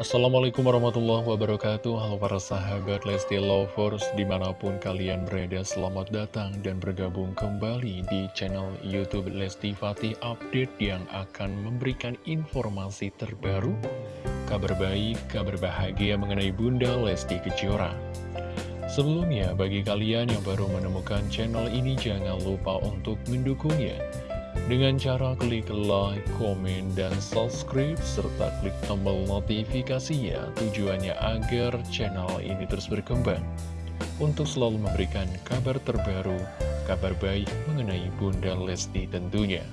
Assalamualaikum warahmatullahi wabarakatuh. Halo para sahabat Lesti Lovers Di mana pun kalian berada Selamat datang dan bergabung kembali Di channel Youtube Lesti Fatih Update Yang akan memberikan informasi terbaru Kabar baik, kabar bahagia mengenai Bunda Lesti Kejora. Sebelumnya, bagi kalian yang baru menemukan channel ini Jangan lupa untuk mendukungnya dengan cara klik like, komen, dan subscribe, serta klik tombol notifikasinya tujuannya agar channel ini terus berkembang untuk selalu memberikan kabar terbaru, kabar baik mengenai Bunda Lesti tentunya.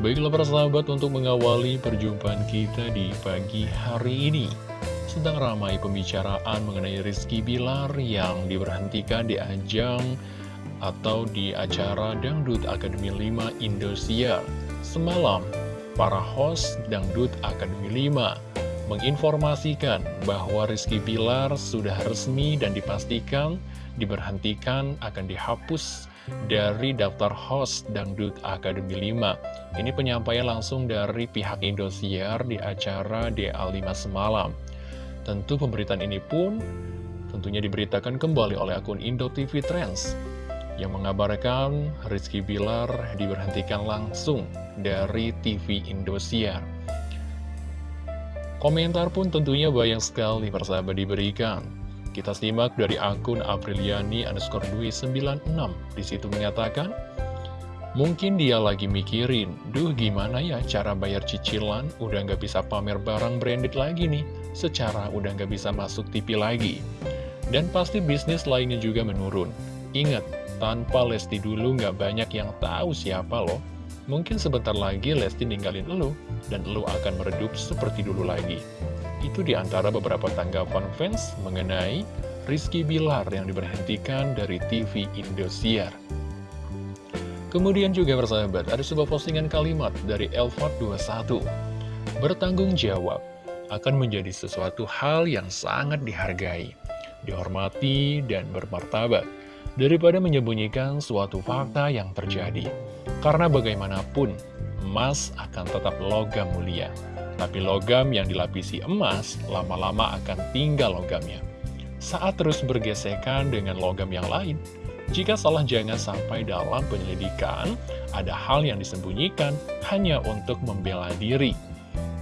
Baiklah para sahabat untuk mengawali perjumpaan kita di pagi hari ini Sedang ramai pembicaraan mengenai Rizky Bilar yang diberhentikan di ajang atau di acara Dangdut Akademi 5 Indosiar. Semalam, para host Dangdut Akademi 5 menginformasikan bahwa Rizky Bilar sudah resmi dan dipastikan diberhentikan akan dihapus dari daftar host Dangdut Akademi 5. Ini penyampaian langsung dari pihak Indosiar di acara DA5 semalam. Tentu pemberitaan ini pun tentunya diberitakan kembali oleh akun Indo TV Trends yang mengabarkan Rizky Bilar diberhentikan langsung dari TV Indosiar. Komentar pun tentunya banyak sekali persahabat diberikan. Kita simak dari akun Apriliani underscore 96 Di situ mengatakan, Mungkin dia lagi mikirin, duh gimana ya cara bayar cicilan, udah nggak bisa pamer barang branded lagi nih, secara udah nggak bisa masuk TV lagi. Dan pasti bisnis lainnya juga menurun. Ingat, tanpa Lesti dulu nggak banyak yang tahu siapa loh. Mungkin sebentar lagi Lesti ninggalin elu, dan elu akan meredup seperti dulu lagi. Itu di antara beberapa tanggapan fans mengenai Rizky Bilar yang diberhentikan dari TV Indosiar. Kemudian juga bersahabat, ada sebuah postingan kalimat dari Elfat21. Bertanggung jawab akan menjadi sesuatu hal yang sangat dihargai, dihormati, dan bermartabat daripada menyembunyikan suatu fakta yang terjadi. Karena bagaimanapun, emas akan tetap logam mulia. Tapi logam yang dilapisi emas, lama-lama akan tinggal logamnya. Saat terus bergesekan dengan logam yang lain, jika salah jangan sampai dalam penyelidikan, ada hal yang disembunyikan hanya untuk membela diri.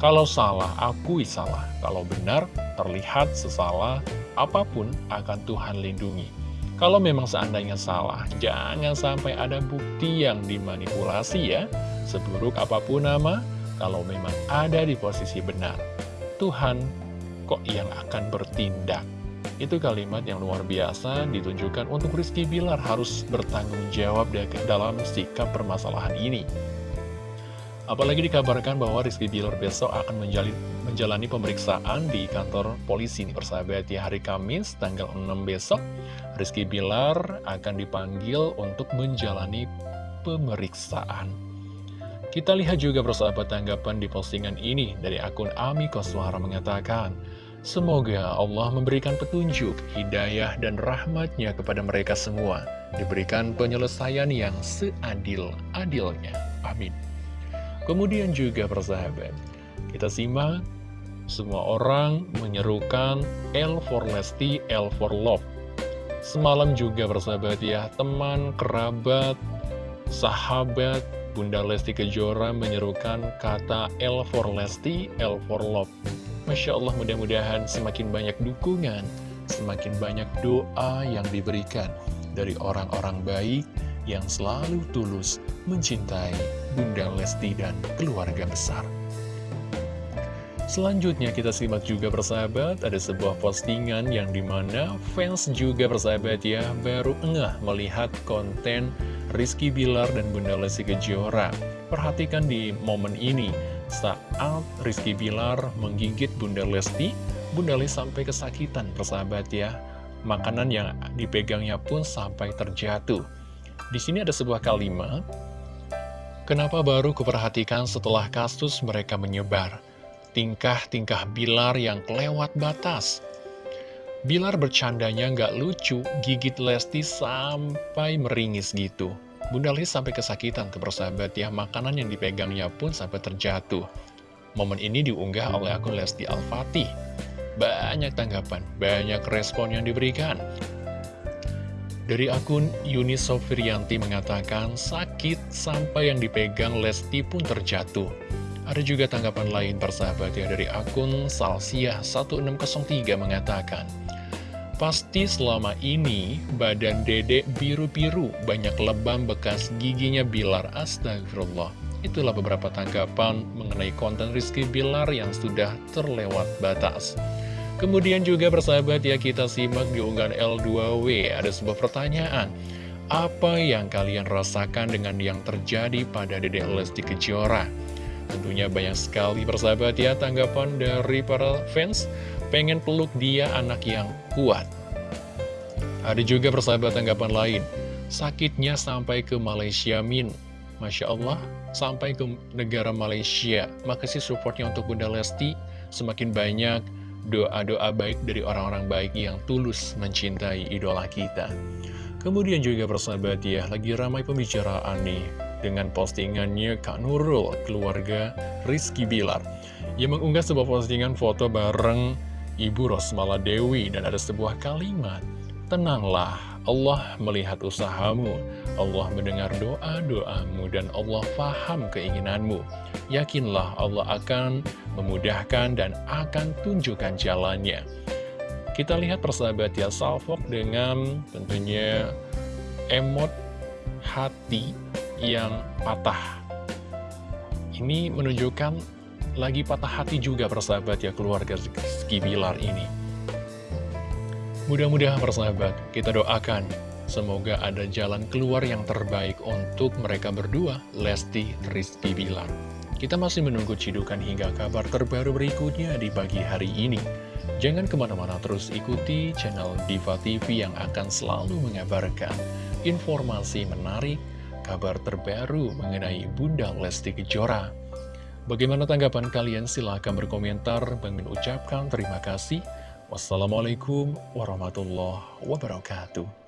Kalau salah, akui salah. Kalau benar, terlihat sesalah apa pun akan Tuhan lindungi. Kalau memang seandainya salah, jangan sampai ada bukti yang dimanipulasi ya. Seburuk apa pun nama, kalau memang ada di posisi benar, Tuhan kok yang akan bertindak. Itu kalimat yang luar biasa ditunjukkan untuk Rizky Bilar harus bertanggung jawab dalam sikap permasalahan ini. Apalagi dikabarkan bahwa Rizky Bilar besok akan menjalin, menjalani pemeriksaan di kantor polisi nih persahabat ya hari Kamis tanggal 6 besok Rizky Bilar akan dipanggil untuk menjalani pemeriksaan. Kita lihat juga persahabat tanggapan di postingan ini dari akun Ami Koswara mengatakan Semoga Allah memberikan petunjuk, hidayah, dan rahmatnya kepada mereka semua. Diberikan penyelesaian yang seadil-adilnya. Amin Kemudian juga persahabat, kita simak semua orang menyerukan L for Lesti, L for Love. Semalam juga persahabat ya, teman, kerabat, sahabat, Bunda Lesti Kejora menyerukan kata L for Lesti, L for Love. Masya Allah mudah-mudahan semakin banyak dukungan, semakin banyak doa yang diberikan dari orang-orang baik yang selalu tulus mencintai Bunda Lesti dan keluarga besar. Selanjutnya kita simak juga persahabat, ada sebuah postingan yang di mana fans juga persahabat ya, baru engah melihat konten Rizky Bilar dan Bunda Lesti Kejora. Perhatikan di momen ini, saat Rizky Bilar menggigit Bunda Lesti, Bunda Lesti sampai kesakitan persahabat ya. Makanan yang dipegangnya pun sampai terjatuh. Di sini ada sebuah kalimat, Kenapa baru kuperhatikan setelah kasus mereka menyebar? Tingkah-tingkah Bilar yang kelewat batas. Bilar bercandanya nggak lucu, gigit Lesti sampai meringis gitu. Bunda Lesti sampai kesakitan tuh persahabat ya, makanan yang dipegangnya pun sampai terjatuh. Momen ini diunggah oleh akun Lesti Al-Fatih. Banyak tanggapan, banyak respon yang diberikan. Dari akun Yuni Sofirianti mengatakan sakit sampai yang dipegang Lesti pun terjatuh. Ada juga tanggapan lain persahabat ya dari akun Salsia 1603 mengatakan Pasti selama ini badan dedek biru-biru banyak lebam bekas giginya Bilar Astagfirullah Itulah beberapa tanggapan mengenai konten Rizky Bilar yang sudah terlewat batas Kemudian juga bersahabat ya kita simak di unggahan L2W ada sebuah pertanyaan. Apa yang kalian rasakan dengan yang terjadi pada Dede Lesti Kejora? Tentunya banyak sekali persahabat ya tanggapan dari para fans. Pengen peluk dia anak yang kuat. Ada juga persahabat tanggapan lain. Sakitnya sampai ke Malaysia Min. Masya Allah sampai ke negara Malaysia. Makasih supportnya untuk Bunda Lesti. Semakin banyak doa-doa baik dari orang-orang baik yang tulus mencintai idola kita. Kemudian juga persahabat ya, lagi ramai pembicaraan nih dengan postingannya Kak Nurul, keluarga Rizky Bilar. Yang mengunggah sebuah postingan foto bareng Ibu Rosmala Dewi dan ada sebuah kalimat, Tenanglah, Allah melihat usahamu, Allah mendengar doa-doamu, dan Allah faham keinginanmu. Yakinlah Allah akan memudahkan dan akan tunjukkan jalannya. Kita lihat persahabat ya, Salfok dengan tentunya emot hati yang patah. Ini menunjukkan lagi patah hati juga persahabat ya keluarga Skibilar ini. Mudah-mudahan persahabat, kita doakan semoga ada jalan keluar yang terbaik untuk mereka berdua, Lesti Rizky Bilar. Kita masih menunggu cidukan hingga kabar terbaru berikutnya di pagi hari ini. Jangan ke mana-mana terus ikuti channel Diva TV yang akan selalu mengabarkan informasi menarik, kabar terbaru mengenai Bunda Lesti Kejora. Bagaimana tanggapan kalian? Silahkan berkomentar. Bang ucapkan terima kasih. Wassalamualaikum warahmatullahi wabarakatuh.